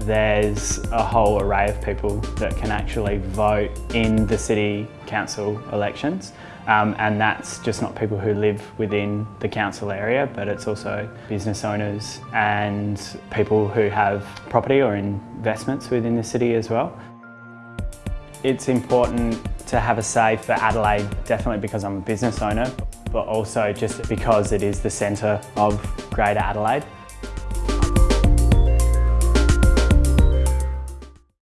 there's a whole array of people that can actually vote in the City Council elections. Um, and that's just not people who live within the council area, but it's also business owners and people who have property or investments within the city as well. It's important to have a say for Adelaide, definitely because I'm a business owner, but also just because it is the centre of Greater Adelaide.